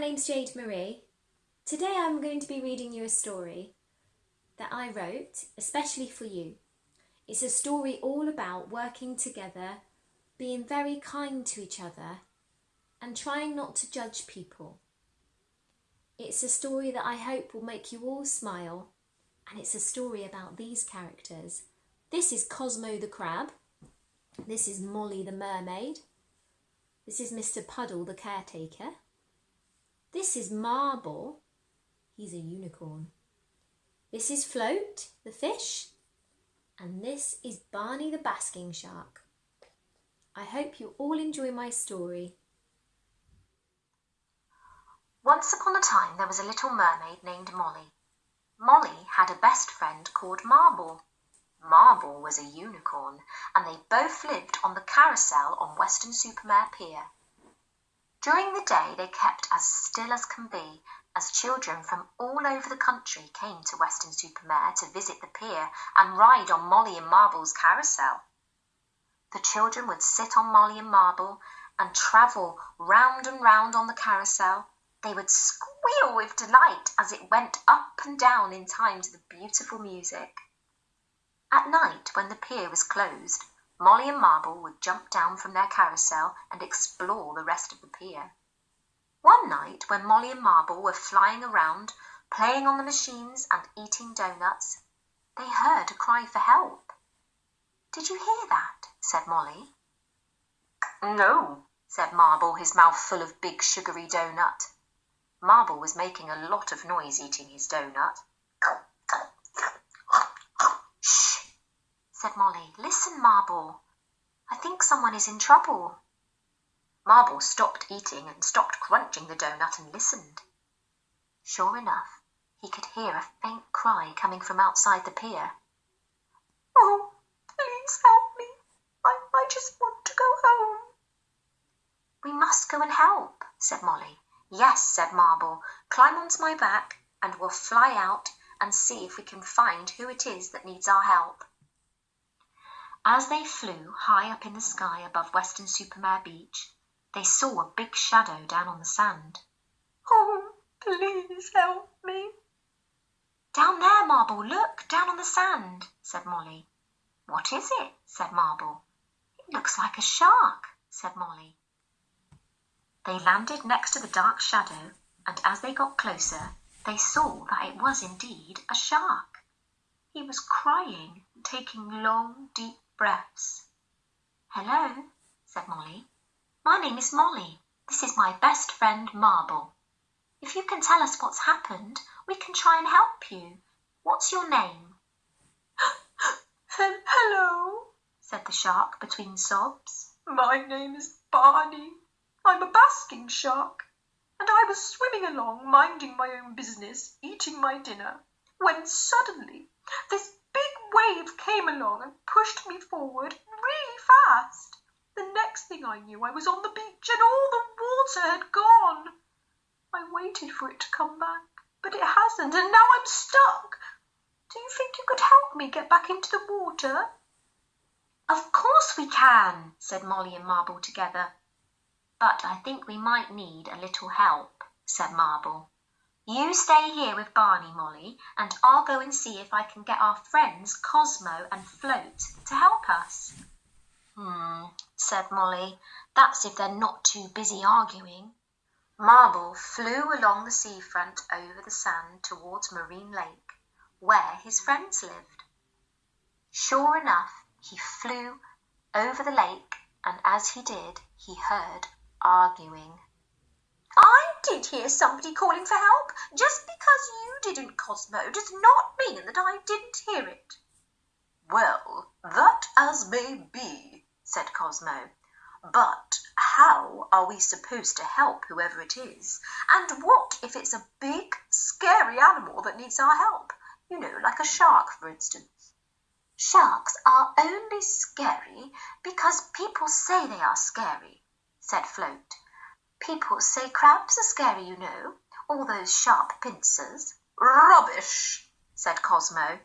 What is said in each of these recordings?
name's Jade Marie. Today I'm going to be reading you a story that I wrote especially for you. It's a story all about working together, being very kind to each other, and trying not to judge people. It's a story that I hope will make you all smile, and it's a story about these characters. This is Cosmo the crab. This is Molly the mermaid. This is Mr. Puddle the caretaker. This is Marble. He's a unicorn. This is Float the fish. And this is Barney the basking shark. I hope you all enjoy my story. Once upon a time there was a little mermaid named Molly. Molly had a best friend called Marble. Marble was a unicorn, and they both lived on the carousel on Weston-super-Mare Pier. During the day they kept as still as can be, as children from all over the country came to Weston-super-Mare to visit the pier and ride on Molly and Marble's carousel. The children would sit on Molly and Marble and travel round and round on the carousel. They would squeal with delight as it went up and down in time to the beautiful music. At night, when the pier was closed, Molly and Marble would jump down from their carousel and explore the rest of the pier. One night, when Molly and Marble were flying around, playing on the machines and eating doughnuts, they heard a cry for help. Did you hear that? said Molly. No, said Marble, his mouth full of big sugary doughnut. Marble was making a lot of noise eating his doughnut. Said Molly. Listen, Marble. I think someone is in trouble. Marble stopped eating and stopped crunching the doughnut and listened. Sure enough, he could hear a faint cry coming from outside the pier. Oh, please help me. I, I just want to go home. We must go and help, said Molly. Yes, said Marble. Climb onto my back and we'll fly out and see if we can find who it is that needs our help. As they flew high up in the sky above Weston-super-Mare Beach, they saw a big shadow down on the sand. Oh, please help me. Down there, Marble, look, down on the sand, said Molly. What is it? said Marble. It looks like a shark, said Molly. They landed next to the dark shadow, and as they got closer, they saw that it was indeed a shark. He was crying, taking long, deep breaths. Hello, said Molly. My name is Molly. This is my best friend Marble. If you can tell us what's happened, we can try and help you. What's your name? Hello, said the shark between sobs. My name is Barney. I'm a basking shark, and I was swimming along, minding my own business, eating my dinner, when suddenly this wave came along and pushed me forward really fast. The next thing I knew I was on the beach and all the water had gone. I waited for it to come back, but it hasn't, and now I'm stuck. Do you think you could help me get back into the water? Of course we can, said Molly and Marble together. But I think we might need a little help, said Marble. You stay here with Barney, Molly, and I'll go and see if I can get our friends Cosmo and Float to help us. Hmm, said Molly. That's if they're not too busy arguing. Marble flew along the sea front over the sand towards Marine Lake, where his friends lived. Sure enough, he flew over the lake, and as he did, he heard arguing. I did hear somebody calling for help. Just because you didn't, Cosmo, does not mean that I didn't hear it. Well, that as may be, said Cosmo. But how are we supposed to help whoever it is? And what if it's a big, scary animal that needs our help? You know, like a shark, for instance. Sharks are only scary because people say they are scary, said Float. People say crabs are scary, you know, all those sharp pincers. Rubbish, said Cosmo.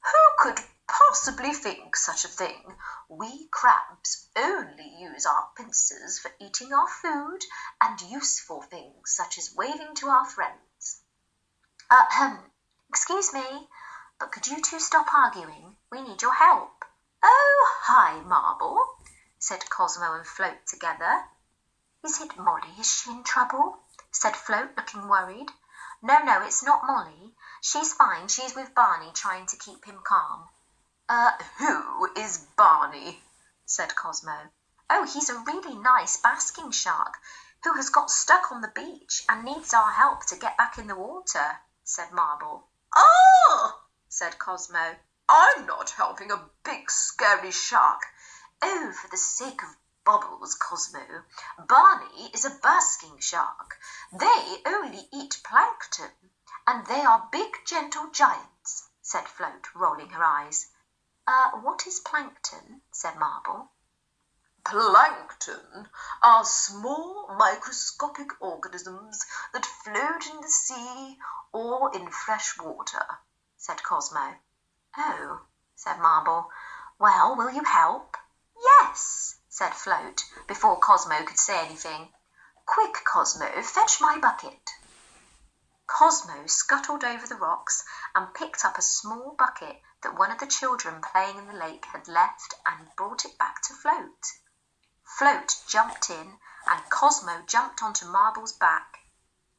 Who could possibly think such a thing? We crabs only use our pincers for eating our food and useful things such as waving to our friends. Ahem, excuse me, but could you two stop arguing? We need your help. Oh, hi, Marble, said Cosmo and Float together. Is it Molly? Is she in trouble? said Float, looking worried. No, no, it's not Molly. She's fine. She's with Barney, trying to keep him calm. Uh, who is Barney? said Cosmo. Oh, he's a really nice basking shark who has got stuck on the beach and needs our help to get back in the water, said Marble. Oh, said Cosmo. I'm not helping a big scary shark. Oh, for the sake of Bobbles, Cosmo, Barney is a basking shark. They only eat plankton, and they are big, gentle giants, said Float, rolling her eyes. Uh, what is plankton? said Marble. Plankton are small microscopic organisms that float in the sea or in fresh water, said Cosmo. Oh, said Marble. Well, will you help? Yes, said Float, before Cosmo could say anything. Quick, Cosmo, fetch my bucket. Cosmo scuttled over the rocks and picked up a small bucket that one of the children playing in the lake had left and brought it back to Float. Float jumped in and Cosmo jumped onto Marble's back.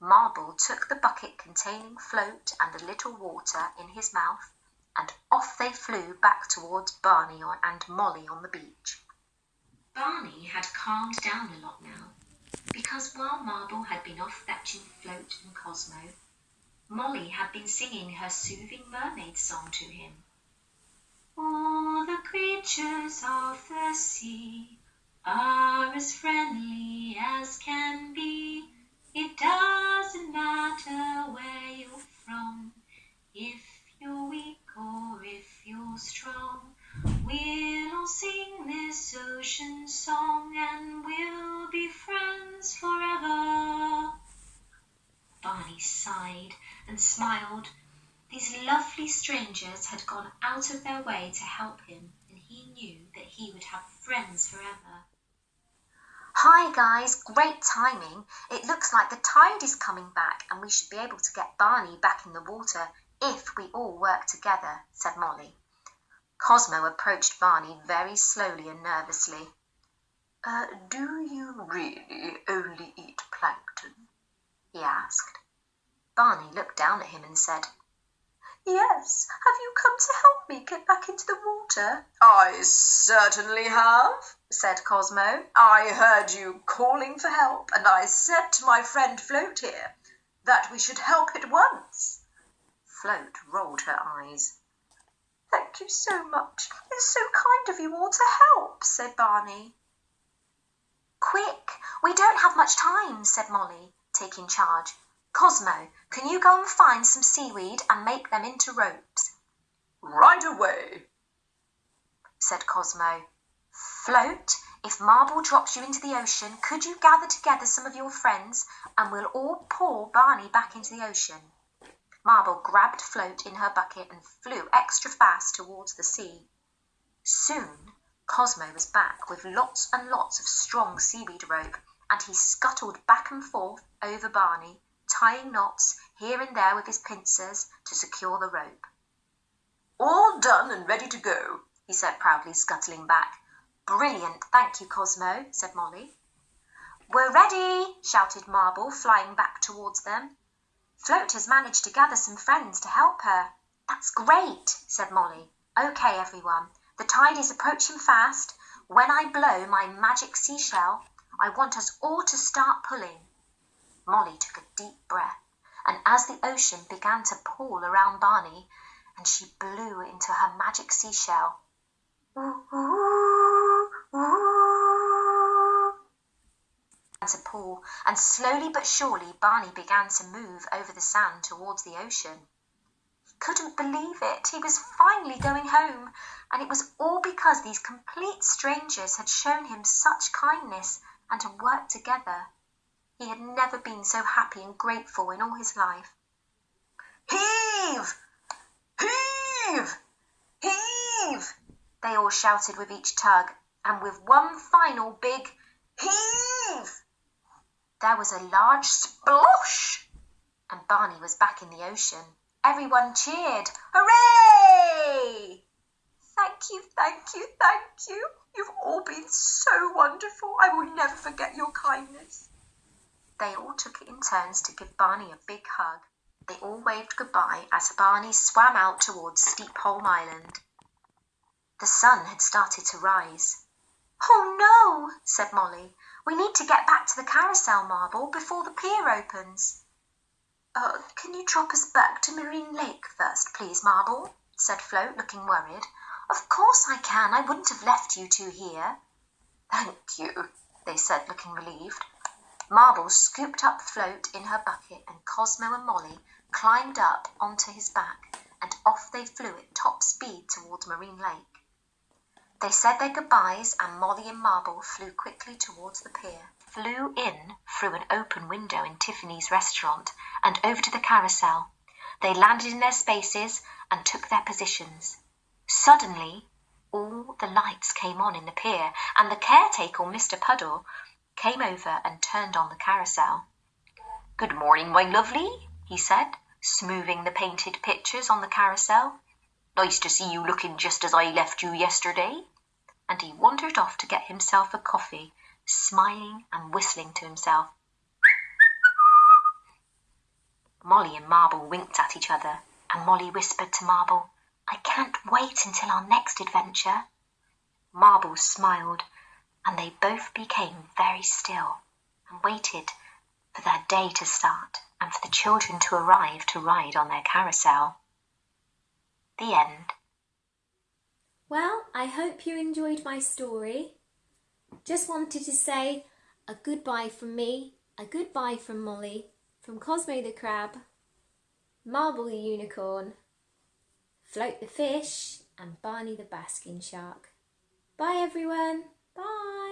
Marble took the bucket containing Float and a little water in his mouth, and off they flew back towards Barney and Molly on the beach. Barney had calmed down a lot now, because while Marble had been off fetching Float and Cosmo, Molly had been singing her soothing mermaid song to him. All the creatures of the sea are as friendly as can be. It doesn't matter where you're from, if you're weak or if you're strong. We'll sing this ocean song and we'll be friends forever. Barney sighed and smiled. These lovely strangers had gone out of their way to help him, and he knew that he would have friends forever. Hi, guys. Great timing. It looks like the tide is coming back and we should be able to get Barney back in the water if we all work together, said Molly. Cosmo approached Barney very slowly and nervously. Uh, do you really only eat plankton? he asked. Barney looked down at him and said, Yes. Have you come to help me get back into the water? I certainly have, said Cosmo. I heard you calling for help, and I said to my friend Float here that we should help at once. Float rolled her eyes. Thank you so much. It's so kind of you all to help, said Barney. Quick, we don't have much time, said Molly, taking charge. Cosmo, can you go and find some seaweed and make them into ropes? Right away, said Cosmo. Float, if Marble drops you into the ocean, could you gather together some of your friends and we'll all pour Barney back into the ocean? Marble grabbed Float in her bucket and flew extra fast towards the sea. Soon Cosmo was back with lots and lots of strong seaweed rope, and he scuttled back and forth over Barney tying knots here and there with his pincers to secure the rope. All done and ready to go, he said proudly, scuttling back. Brilliant, thank you, Cosmo, said Molly. We're ready, shouted Marble, flying back towards them. Float has managed to gather some friends to help her. That's great, said Molly. Okay, everyone, the tide is approaching fast. When I blow my magic seashell, I want us all to start pulling. Molly took a deep breath, and as the ocean began to pull around Barney, and she blew into her magic seashell, to pull, and slowly but surely Barney began to move over the sand towards the ocean. He couldn't believe it. He was finally going home, and it was all because these complete strangers had shown him such kindness and had worked together. He had never been so happy and grateful in all his life. Heave! Heave! Heave! They all shouted with each tug, and with one final big heave, there was a large splosh, and Barney was back in the ocean. Everyone cheered. Hooray! Thank you, thank you, thank you. You've all been so wonderful. I will never forget your kindness. They all took it in turns to give Barney a big hug. They all waved goodbye as Barney swam out towards Steepholm Island. The sun had started to rise. Oh no, said Molly. We need to get back to the carousel, Marble, before the pier opens. Uh, can you drop us back to Marine Lake first, please, Marble? said Float, looking worried. Of course I can. I wouldn't have left you two here. Thank you, they said, looking relieved. Marble scooped up Float in her bucket, and Cosmo and Molly climbed up onto his back, and off they flew at top speed towards Marine Lake. They said their goodbyes, and Molly and Marble flew quickly towards the pier, flew in through an open window in Tiffany's restaurant, and over to the carousel. They landed in their spaces and took their positions. Suddenly, all the lights came on in the pier, and the caretaker, Mr. Puddle, came over and turned on the carousel. Good morning, my lovely, he said, smoothing the painted pictures on the carousel. Nice to see you looking just as I left you yesterday and he wandered off to get himself a coffee, smiling and whistling to himself. Molly and Marble winked at each other, and Molly whispered to Marble, I can't wait until our next adventure. Marble smiled, and they both became very still and waited for their day to start and for the children to arrive to ride on their carousel. The end. Well, I hope you enjoyed my story. Just wanted to say a goodbye from me, a goodbye from Molly, from Cosmo the Crab, Marble the Unicorn, Float the Fish, and Barney the Basking Shark. Bye everyone. Bye.